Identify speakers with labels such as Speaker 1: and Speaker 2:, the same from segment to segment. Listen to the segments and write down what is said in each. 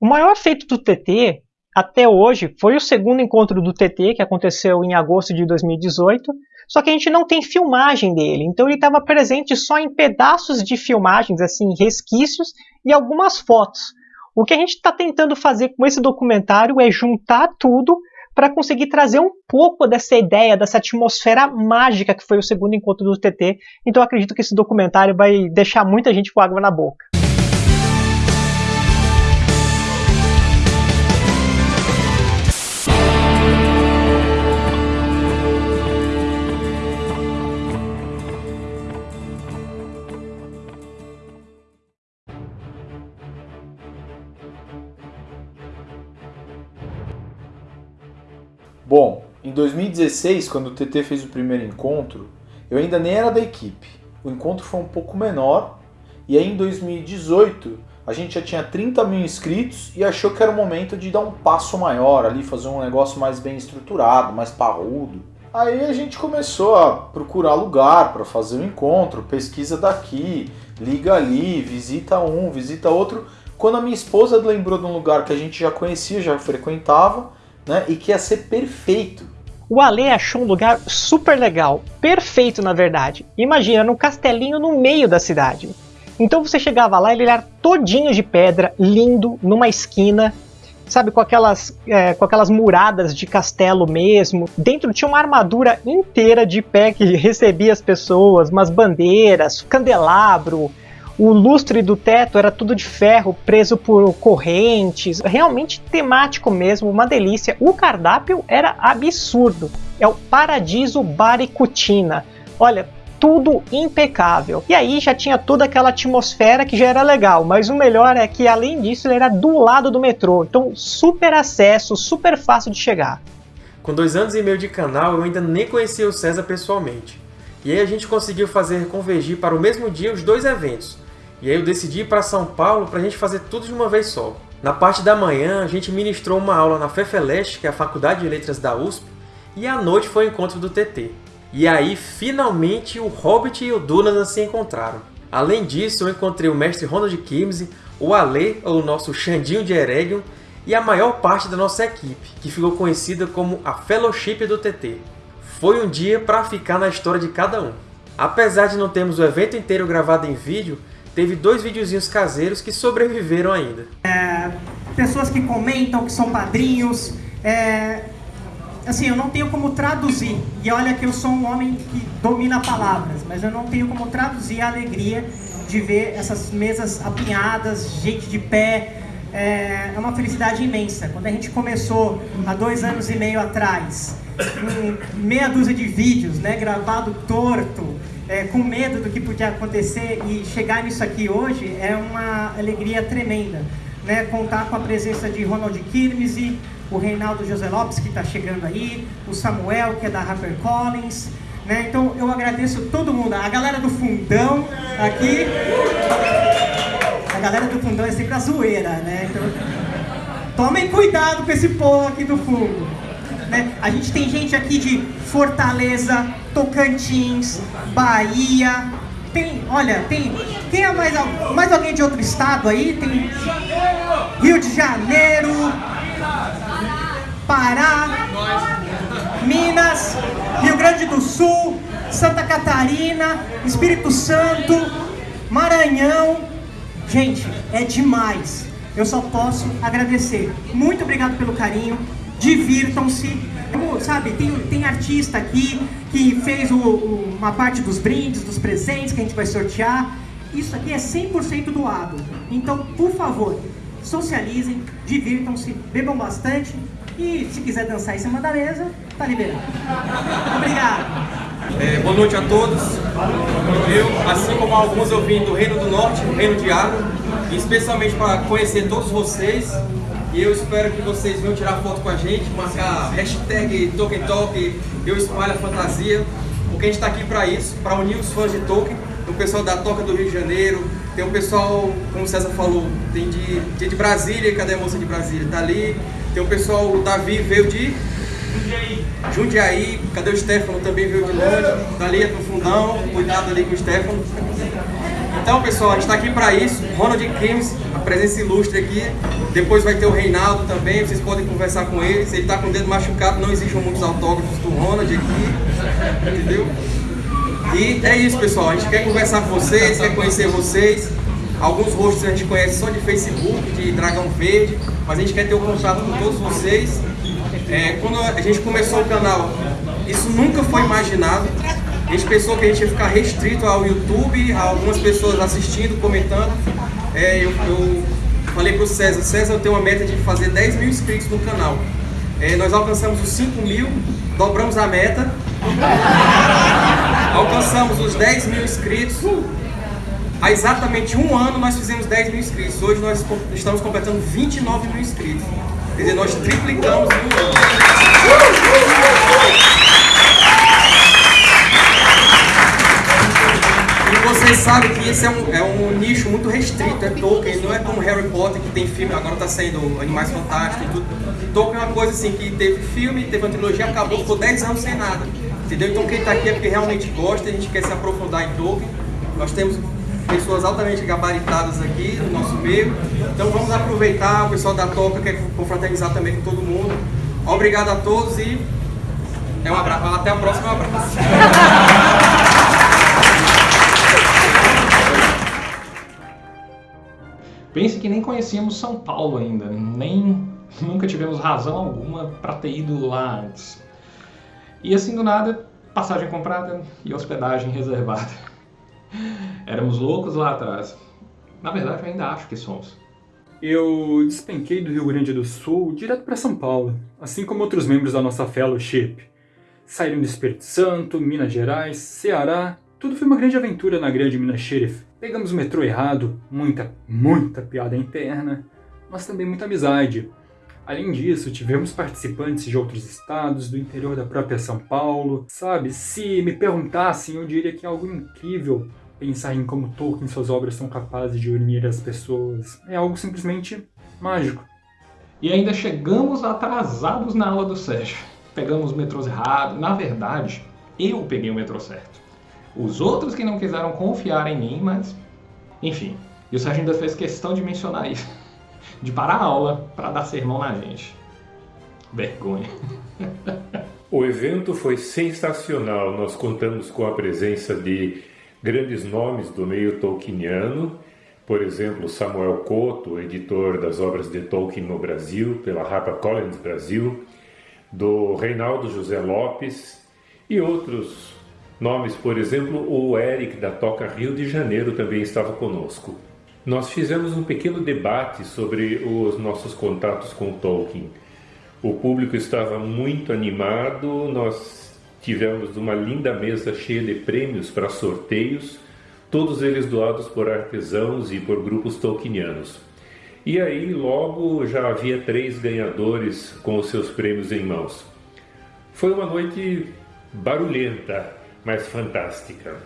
Speaker 1: O maior feito do TT até hoje foi o segundo encontro do TT, que aconteceu em agosto de 2018, só que a gente não tem filmagem dele, então ele estava presente só em pedaços de filmagens, assim, resquícios e algumas fotos. O que a gente está tentando fazer com esse documentário é juntar tudo para conseguir trazer um pouco dessa ideia, dessa atmosfera mágica que foi o segundo encontro do TT. Então acredito que esse documentário vai deixar muita gente com água na boca.
Speaker 2: 2016, quando o TT fez o primeiro encontro, eu ainda nem era da equipe. O encontro foi um pouco menor, e aí em 2018 a gente já tinha 30 mil inscritos e achou que era o momento de dar um passo maior ali, fazer um negócio mais bem estruturado, mais parrudo. Aí a gente começou a procurar lugar para fazer o encontro, pesquisa daqui, liga ali, visita um, visita outro. Quando a minha esposa lembrou de um lugar que a gente já conhecia, já frequentava, né? E que ia ser perfeito.
Speaker 1: O Ale achou um lugar super legal, perfeito na verdade. Imagina, num castelinho no meio da cidade. Então você chegava lá, ele era todinho de pedra, lindo, numa esquina, sabe, com aquelas, é, com aquelas muradas de castelo mesmo. Dentro tinha uma armadura inteira de pé que recebia as pessoas, umas bandeiras, candelabro, o lustre do teto era tudo de ferro, preso por correntes, realmente temático mesmo, uma delícia. O cardápio era absurdo. É o Paradiso Baricutina. Olha, tudo impecável. E aí já tinha toda aquela atmosfera que já era legal, mas o melhor é que além disso ele era do lado do metrô, então super acesso, super fácil de chegar.
Speaker 3: Com dois anos e meio de canal eu ainda nem conhecia o César pessoalmente. E aí a gente conseguiu fazer convergir para o mesmo dia os dois eventos, e aí eu decidi ir para São Paulo para a gente fazer tudo de uma vez só. Na parte da manhã, a gente ministrou uma aula na FEFELEST, que é a Faculdade de Letras da USP, e à noite foi o encontro do TT. E aí, finalmente, o Hobbit e o Dunadan se encontraram. Além disso, eu encontrei o mestre Ronald Kimsey, o Ale, o nosso Xandinho de Eregion, e a maior parte da nossa equipe, que ficou conhecida como a Fellowship do TT. Foi um dia para ficar na história de cada um. Apesar de não termos o evento inteiro gravado em vídeo, teve dois videozinhos caseiros que sobreviveram ainda.
Speaker 4: É, pessoas que comentam, que são padrinhos, é, assim, eu não tenho como traduzir, e olha que eu sou um homem que domina palavras, mas eu não tenho como traduzir a alegria de ver essas mesas apinhadas, gente de pé, é, é uma felicidade imensa. Quando a gente começou há dois anos e meio atrás, meia dúzia de vídeos, né, gravado torto, é, com medo do que podia acontecer e chegar nisso aqui hoje é uma alegria tremenda. Né? Contar com a presença de Ronald Kirmese, o Reinaldo José Lopes, que está chegando aí, o Samuel, que é da HarperCollins. Né? Então eu agradeço todo mundo, a galera do fundão aqui. A galera do fundão é sempre a zoeira, né? Então, tomem cuidado com esse povo aqui do fundo. Né? A gente tem gente aqui de Fortaleza, Tocantins, Bahia. Tem, olha, tem. É mais, mais alguém de outro estado aí? Tem Rio de Janeiro, Pará, Minas, Rio Grande do Sul, Santa Catarina, Espírito Santo, Maranhão. Gente, é demais. Eu só posso agradecer. Muito obrigado pelo carinho divirtam-se. Sabe, tem, tem artista aqui que fez o, o, uma parte dos brindes, dos presentes que a gente vai sortear. Isso aqui é 100% doado. Então, por favor, socializem, divirtam-se, bebam bastante e se quiser dançar em cima da mesa, tá liberado. Obrigado.
Speaker 5: É, boa noite a todos. Eu, assim como alguns, eu vim do Reino do Norte, Reino de Água, especialmente para conhecer todos vocês e eu espero que vocês venham tirar foto com a gente, marcar hashtag Tolkien Talk, eu espalho a fantasia, porque a gente está aqui para isso, para unir os fãs de Tolkien, o pessoal da Toca do Rio de Janeiro, tem o pessoal, como o César falou, tem de, tem de Brasília, cadê a moça de Brasília? Está ali, tem o pessoal, o Davi veio de Jundiaí. Jundiaí, cadê o Stefano? Também veio de longe, tá ali no fundão, cuidado ali com o Stefano. Então, pessoal, a gente está aqui para isso. Ronald Crimes, a presença ilustre aqui. Depois vai ter o Reinaldo também, vocês podem conversar com ele. Se ele está com o dedo machucado, não exigem muitos autógrafos do Ronald aqui, entendeu? E é isso, pessoal. A gente quer conversar com vocês, quer conhecer vocês. Alguns rostos a gente conhece só de Facebook, de Dragão Verde, mas a gente quer ter o contato com todos vocês. É, quando a gente começou o canal, isso nunca foi imaginado. A gente pensou que a gente ia ficar restrito ao YouTube, a algumas pessoas assistindo, comentando. É, eu, eu falei para o César, César, eu tenho uma meta de fazer 10 mil inscritos no canal. É, nós alcançamos os 5 mil, dobramos a meta, alcançamos os 10 mil inscritos. Há exatamente um ano nós fizemos 10 mil inscritos. Hoje nós estamos completando 29 mil inscritos. Quer dizer, nós triplicamos em um ano. E vocês sabem que esse é um, é um nicho muito restrito, é Tolkien, não é como Harry Potter que tem filme, agora está saindo Animais Fantásticos e tudo. Tolkien é uma coisa assim que teve filme, teve uma trilogia, acabou, ficou 10 anos sem nada. Entendeu? Então quem está aqui é porque realmente gosta, a gente quer se aprofundar em Tolkien. Nós temos pessoas altamente gabaritadas aqui no nosso meio. Então vamos aproveitar, o pessoal da Toca quer confraternizar também com todo mundo. Obrigado a todos e é um abraço. até a próxima. Um abraço.
Speaker 6: Pense que nem conhecíamos São Paulo ainda, nem nunca tivemos razão alguma para ter ido lá antes. E assim do nada, passagem comprada e hospedagem reservada. Éramos loucos lá atrás. Na verdade, eu ainda acho que somos.
Speaker 7: Eu despenquei do Rio Grande do Sul direto para São Paulo, assim como outros membros da nossa fellowship. Saíram do Espírito Santo, Minas Gerais, Ceará, tudo foi uma grande aventura na grande Minas Sheriff. Pegamos o metrô errado, muita, muita piada interna, mas também muita amizade. Além disso, tivemos participantes de outros estados, do interior da própria São Paulo. Sabe, se me perguntassem, eu diria que é algo incrível pensar em como Tolkien e suas obras são capazes de unir as pessoas. É algo simplesmente mágico.
Speaker 6: E ainda chegamos atrasados na aula do Sérgio. Pegamos metrôs errados. Na verdade, eu peguei o metrô certo. Os outros que não quiseram confiar em mim, mas... Enfim, e o ainda fez questão de mencionar isso. De parar a aula para dar sermão na gente. Vergonha.
Speaker 8: O evento foi sensacional. Nós contamos com a presença de grandes nomes do meio tolkieniano, por exemplo, Samuel Couto, editor das obras de Tolkien no Brasil, pela HarperCollins Brasil, do Reinaldo José Lopes e outros nomes, por exemplo, o Eric da Toca Rio de Janeiro também estava conosco. Nós fizemos um pequeno debate sobre os nossos contatos com Tolkien. O público estava muito animado, nós Tivemos uma linda mesa cheia de prêmios para sorteios, todos eles doados por artesãos e por grupos tolkienianos. E aí logo já havia três ganhadores com os seus prêmios em mãos. Foi uma noite barulhenta, mas fantástica.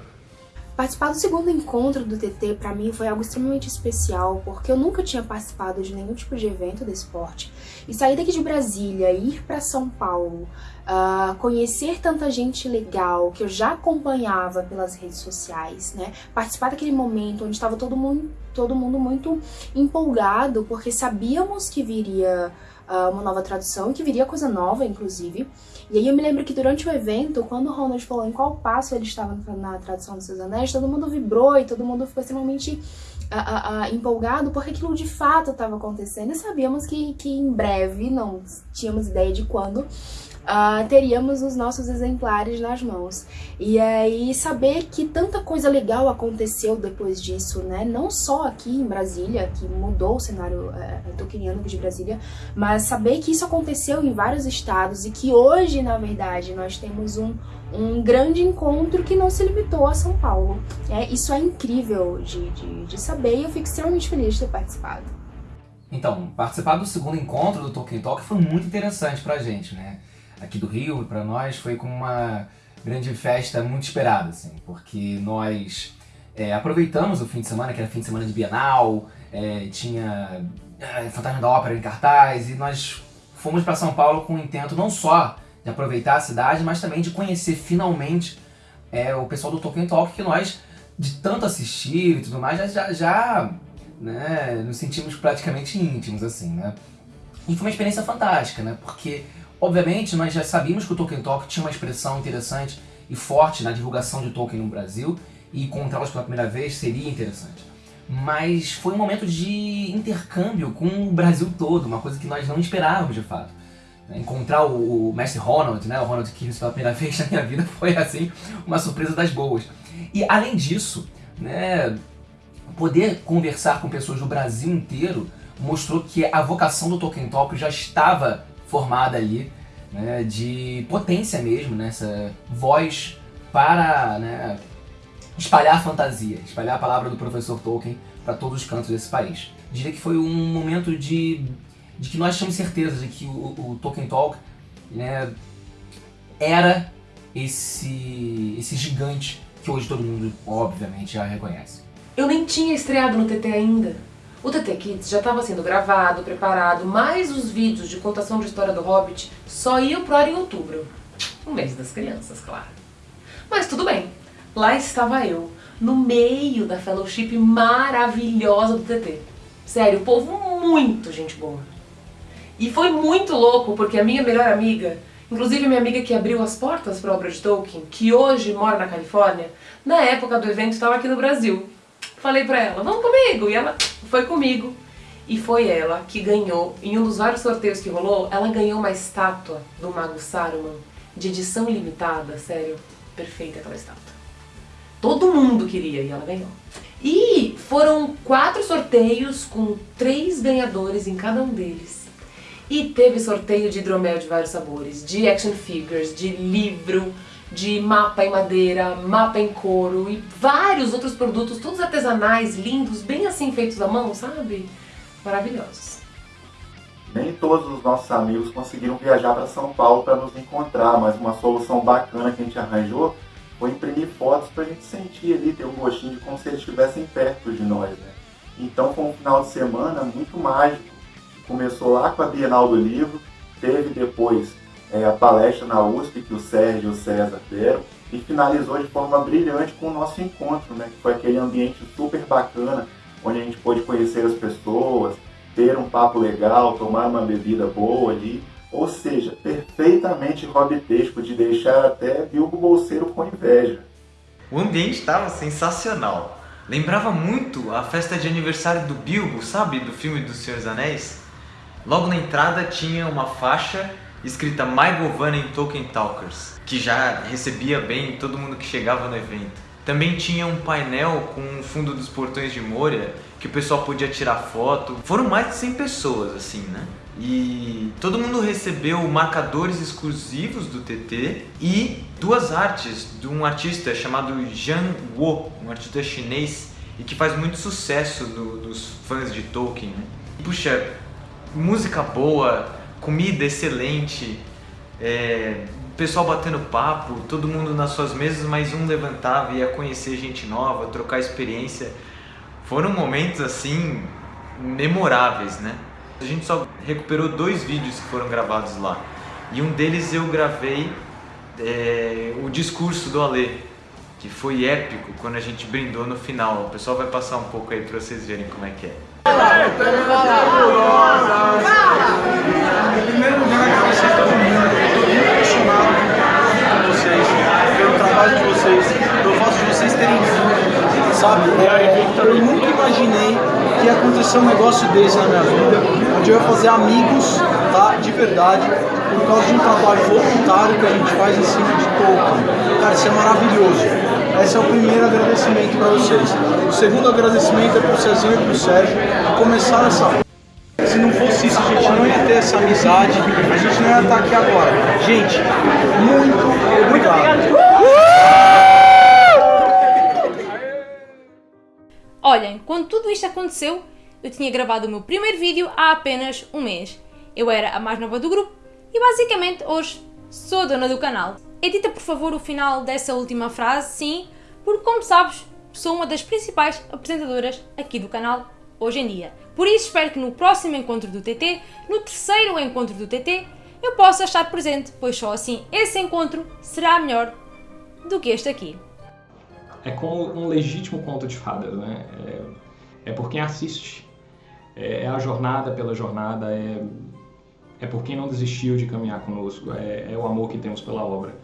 Speaker 9: Participar do segundo encontro do TT para mim foi algo extremamente especial, porque eu nunca tinha participado de nenhum tipo de evento desse esporte. E sair daqui de Brasília, ir para São Paulo, uh, conhecer tanta gente legal que eu já acompanhava pelas redes sociais, né? Participar daquele momento onde estava todo mundo, todo mundo muito empolgado, porque sabíamos que viria uh, uma nova tradução, que viria coisa nova, inclusive. E aí eu me lembro que durante o evento, quando o Ronald falou em qual passo ele estava na tradução dos seus anéis, todo mundo vibrou e todo mundo ficou extremamente uh, uh, empolgado porque aquilo de fato estava acontecendo. E sabíamos que, que em breve, não tínhamos ideia de quando, uh, teríamos os nossos exemplares nas mãos. E aí saber que tanta coisa legal aconteceu depois disso, né? Não só aqui em Brasília, que mudou o cenário uh, tolkieniano de Brasília, mas saber que isso aconteceu em vários estados e que hoje, na verdade, nós temos um, um grande encontro que não se limitou a São Paulo. É, isso é incrível de, de, de saber e eu fico extremamente feliz de ter participado.
Speaker 10: Então, participar do segundo encontro do Tolkien Talk foi muito interessante pra gente, né? Aqui do Rio, para nós, foi como uma grande festa muito esperada, assim, porque nós é, aproveitamos o fim de semana, que era fim de semana de Bienal, é, tinha é, Fantasma da Ópera em cartaz, e nós fomos para São Paulo com o intento não só de aproveitar a cidade, mas também de conhecer finalmente é, o pessoal do Tolkien Talk, que nós, de tanto assistir e tudo mais, já, já né, nos sentimos praticamente íntimos, assim, né? E foi uma experiência fantástica, né? Porque, obviamente, nós já sabíamos que o Tolkien Talk tinha uma expressão interessante e forte na divulgação de Tolkien no Brasil, e encontrá-los pela primeira vez seria interessante. Mas foi um momento de intercâmbio com o Brasil todo, uma coisa que nós não esperávamos de fato. Encontrar o, mestre Ronald, né, o Ronald Keynes pela primeira vez na minha vida foi assim, uma surpresa das boas. E além disso, né, poder conversar com pessoas do Brasil inteiro mostrou que a vocação do Tolkien Talk já estava formada ali, né, de potência mesmo, né, voz para né, espalhar fantasia, espalhar a palavra do professor Tolkien para todos os cantos desse país. Diria que foi um momento de, de que nós tínhamos certeza de que o, o Tolkien Talk né, era esse, esse gigante que hoje todo mundo, obviamente, já reconhece.
Speaker 11: Eu nem tinha estreado no TT ainda. O TT Kids já estava sendo gravado, preparado, mas os vídeos de contação de história do Hobbit só iam pro ar em outubro. O mês das crianças, claro. Mas tudo bem, lá estava eu, no meio da fellowship maravilhosa do TT. Sério, povo muito gente boa. E foi muito louco, porque a minha melhor amiga, inclusive minha amiga que abriu as portas para a obra de Tolkien, que hoje mora na Califórnia, na época do evento estava aqui no Brasil. Falei pra ela, vamos comigo, e ela foi comigo. E foi ela que ganhou, em um dos vários sorteios que rolou, ela ganhou uma estátua do Mago Saruman, de edição limitada, sério, perfeita aquela estátua. Todo mundo queria e ela ganhou. E foram quatro sorteios com três ganhadores em cada um deles. E teve sorteio de hidromel de vários sabores, de action figures, de livro, de mapa em madeira, mapa em couro e vários outros produtos, todos artesanais, lindos, bem assim feitos à mão, sabe? Maravilhosos.
Speaker 12: Nem todos os nossos amigos conseguiram viajar para São Paulo para nos encontrar, mas uma solução bacana que a gente arranjou foi imprimir fotos para a gente sentir ali, ter um gostinho de como se eles estivessem perto de nós. Né? Então foi um final de semana muito mágico. Começou lá com a Bienal do Livro, teve depois é, a palestra na USP que o Sérgio e o César deram e finalizou de forma brilhante com o nosso encontro, né? que foi aquele ambiente super bacana, onde a gente pôde conhecer as pessoas, ter um papo legal, tomar uma bebida boa ali, ou seja, perfeitamente robitesco de deixar até Bilbo Bolseiro com inveja.
Speaker 13: O ambiente estava sensacional. Lembrava muito a festa de aniversário do Bilbo, sabe? Do filme dos Senhores Anéis. Logo na entrada tinha uma faixa escrita My Govanen Tolkien Talkers, que já recebia bem todo mundo que chegava no evento. Também tinha um painel com o fundo dos portões de Moria, que o pessoal podia tirar foto. Foram mais de 100 pessoas, assim, né? E todo mundo recebeu marcadores exclusivos do TT e duas artes de um artista chamado Zhang Wo, um artista chinês e que faz muito sucesso dos fãs de Tolkien. Né? Puxa, música boa, comida excelente, é, pessoal batendo papo, todo mundo nas suas mesas, mas um levantava e ia conhecer gente nova, trocar experiência. Foram momentos assim memoráveis, né? A gente só recuperou dois vídeos que foram gravados lá. E um deles eu gravei é, o discurso do Alê, que foi épico quando a gente brindou no final. O pessoal vai passar um pouco aí para vocês verem como é que é.
Speaker 2: Sabe? Eu nunca imaginei que ia acontecer um negócio desse na minha vida, onde eu ia fazer amigos, tá? De verdade, por causa de um trabalho voluntário que a gente faz em cima de Tolkien. Cara, isso é maravilhoso. Esse é o primeiro agradecimento para vocês. O segundo agradecimento é para o Cezinho e para o Sérgio, que começaram essa se não fosse isso, a gente não ia ter essa amizade, a gente não ia estar aqui agora. Gente, muito obrigado.
Speaker 7: Olhem, quando tudo isto aconteceu, eu tinha gravado o meu primeiro vídeo há apenas um mês. Eu era a mais nova do grupo e basicamente hoje sou dona do canal. Edita por favor o final dessa última frase, sim, porque como sabes, sou uma das principais apresentadoras aqui do canal hoje em dia. Por isso espero que no próximo encontro do TT, no terceiro encontro do TT, eu possa estar presente, pois só assim esse encontro será melhor do que este aqui.
Speaker 6: É como um legítimo conto de fadas, né? É, é por quem assiste. É, é a jornada pela jornada, é, é por quem não desistiu de caminhar conosco, é, é o amor que temos pela obra.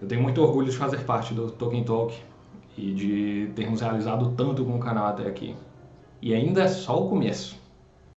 Speaker 6: Eu tenho muito orgulho de fazer parte do Tolkien Talk e de termos realizado tanto com o canal até aqui. E ainda é só o começo.